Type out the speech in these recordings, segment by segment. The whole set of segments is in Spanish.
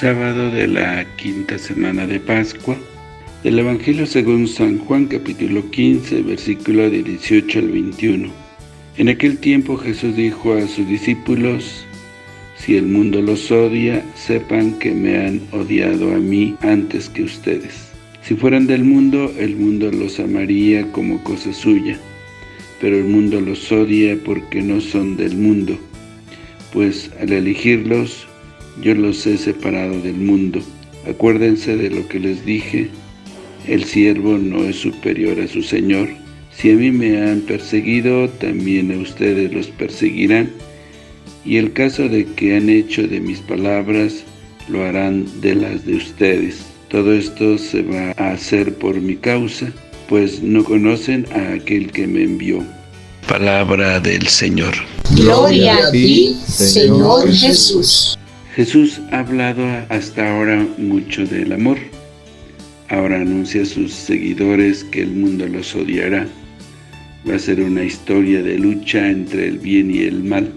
sábado de la quinta semana de Pascua, del Evangelio según San Juan capítulo 15, versículo de 18 al 21. En aquel tiempo Jesús dijo a sus discípulos, Si el mundo los odia, sepan que me han odiado a mí antes que ustedes. Si fueran del mundo, el mundo los amaría como cosa suya, pero el mundo los odia porque no son del mundo, pues al elegirlos, yo los he separado del mundo. Acuérdense de lo que les dije, el siervo no es superior a su Señor. Si a mí me han perseguido, también a ustedes los perseguirán. Y el caso de que han hecho de mis palabras, lo harán de las de ustedes. Todo esto se va a hacer por mi causa, pues no conocen a aquel que me envió. Palabra del Señor. Gloria a ti, Señor Jesús. Jesús ha hablado hasta ahora mucho del amor. Ahora anuncia a sus seguidores que el mundo los odiará. Va a ser una historia de lucha entre el bien y el mal,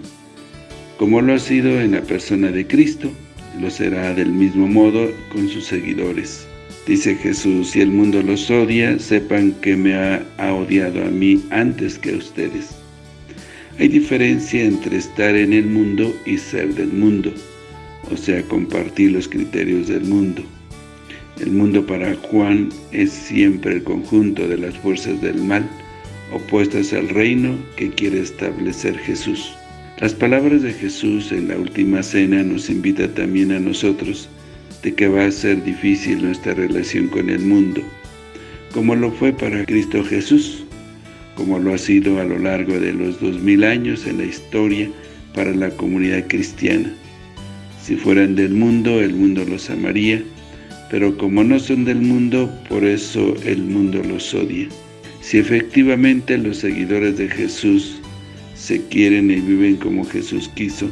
como lo ha sido en la persona de Cristo, lo será del mismo modo con sus seguidores. Dice Jesús, si el mundo los odia, sepan que me ha, ha odiado a mí antes que a ustedes. Hay diferencia entre estar en el mundo y ser del mundo o sea, compartir los criterios del mundo. El mundo para Juan es siempre el conjunto de las fuerzas del mal, opuestas al reino que quiere establecer Jesús. Las palabras de Jesús en la última cena nos invita también a nosotros de que va a ser difícil nuestra relación con el mundo, como lo fue para Cristo Jesús, como lo ha sido a lo largo de los dos mil años en la historia para la comunidad cristiana. Si fueran del mundo, el mundo los amaría, pero como no son del mundo, por eso el mundo los odia. Si efectivamente los seguidores de Jesús se quieren y viven como Jesús quiso,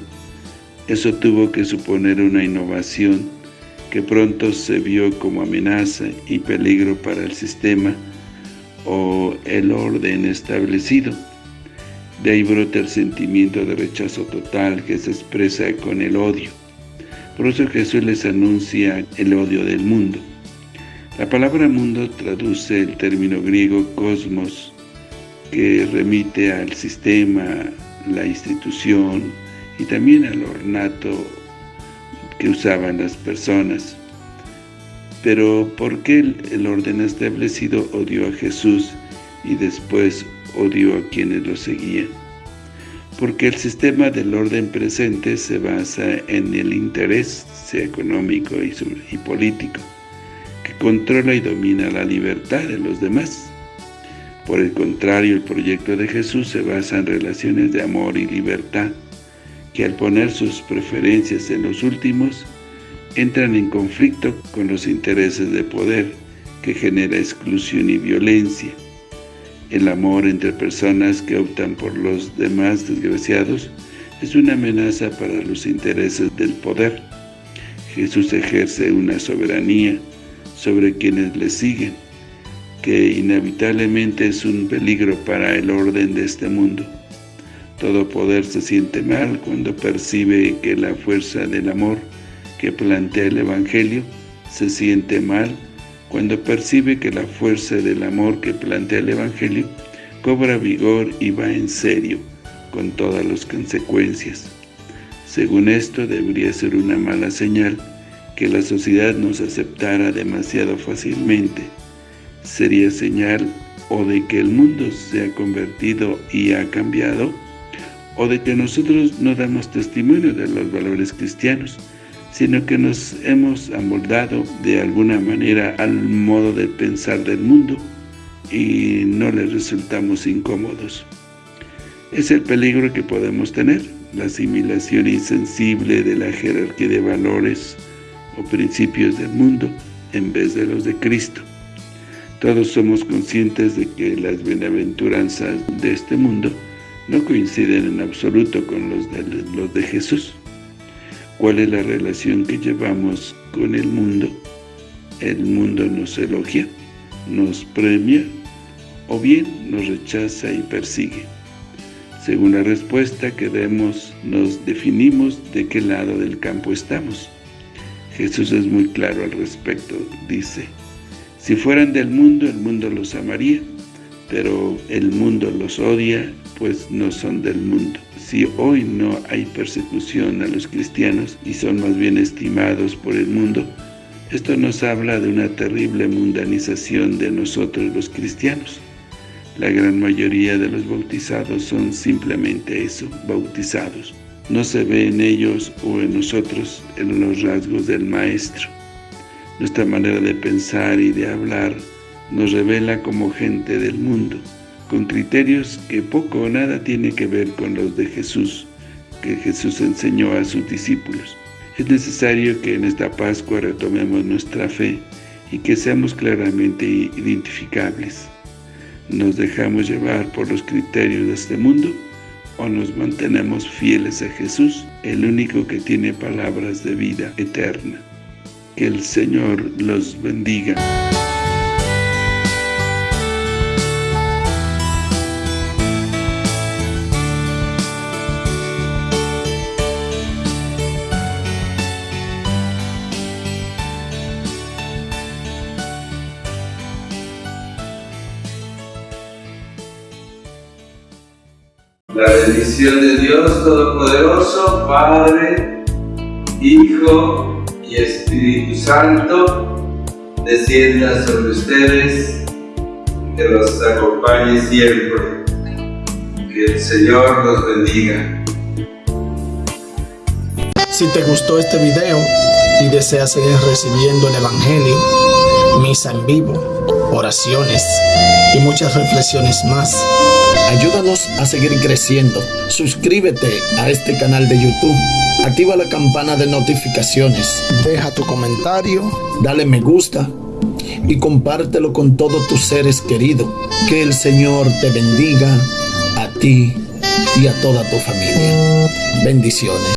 eso tuvo que suponer una innovación que pronto se vio como amenaza y peligro para el sistema o el orden establecido. De ahí brota el sentimiento de rechazo total que se expresa con el odio. Por eso Jesús les anuncia el odio del mundo. La palabra mundo traduce el término griego cosmos, que remite al sistema, la institución y también al ornato que usaban las personas. Pero ¿por qué el orden establecido odió a Jesús y después odió a quienes lo seguían? Porque el sistema del orden presente se basa en el interés económico y, y político, que controla y domina la libertad de los demás. Por el contrario, el proyecto de Jesús se basa en relaciones de amor y libertad, que al poner sus preferencias en los últimos, entran en conflicto con los intereses de poder, que genera exclusión y violencia. El amor entre personas que optan por los demás desgraciados es una amenaza para los intereses del poder. Jesús ejerce una soberanía sobre quienes le siguen, que inevitablemente es un peligro para el orden de este mundo. Todo poder se siente mal cuando percibe que la fuerza del amor que plantea el Evangelio se siente mal cuando percibe que la fuerza del amor que plantea el Evangelio cobra vigor y va en serio, con todas las consecuencias. Según esto, debería ser una mala señal que la sociedad nos aceptara demasiado fácilmente. Sería señal o de que el mundo se ha convertido y ha cambiado, o de que nosotros no damos testimonio de los valores cristianos, sino que nos hemos amoldado de alguna manera al modo de pensar del mundo y no le resultamos incómodos. Es el peligro que podemos tener, la asimilación insensible de la jerarquía de valores o principios del mundo en vez de los de Cristo. Todos somos conscientes de que las bienaventuranzas de este mundo no coinciden en absoluto con los de, los de Jesús. ¿Cuál es la relación que llevamos con el mundo? ¿El mundo nos elogia, nos premia o bien nos rechaza y persigue? Según la respuesta que demos, nos definimos de qué lado del campo estamos. Jesús es muy claro al respecto, dice, si fueran del mundo, el mundo los amaría, pero el mundo los odia, pues no son del mundo. Si hoy no hay persecución a los cristianos y son más bien estimados por el mundo, esto nos habla de una terrible mundanización de nosotros los cristianos. La gran mayoría de los bautizados son simplemente eso, bautizados. No se ve en ellos o en nosotros en los rasgos del Maestro. Nuestra manera de pensar y de hablar nos revela como gente del mundo, con criterios que poco o nada tiene que ver con los de Jesús, que Jesús enseñó a sus discípulos. Es necesario que en esta Pascua retomemos nuestra fe y que seamos claramente identificables. ¿Nos dejamos llevar por los criterios de este mundo o nos mantenemos fieles a Jesús, el único que tiene palabras de vida eterna? Que el Señor los bendiga. La bendición de Dios Todopoderoso, Padre, Hijo y Espíritu Santo, descienda sobre ustedes, que los acompañe siempre. Que el Señor los bendiga. Si te gustó este video y deseas seguir recibiendo el Evangelio, misa en vivo, oraciones y muchas reflexiones más, Ayúdanos a seguir creciendo. Suscríbete a este canal de YouTube. Activa la campana de notificaciones. Deja tu comentario. Dale me gusta. Y compártelo con todos tus seres queridos. Que el Señor te bendiga a ti y a toda tu familia. Bendiciones.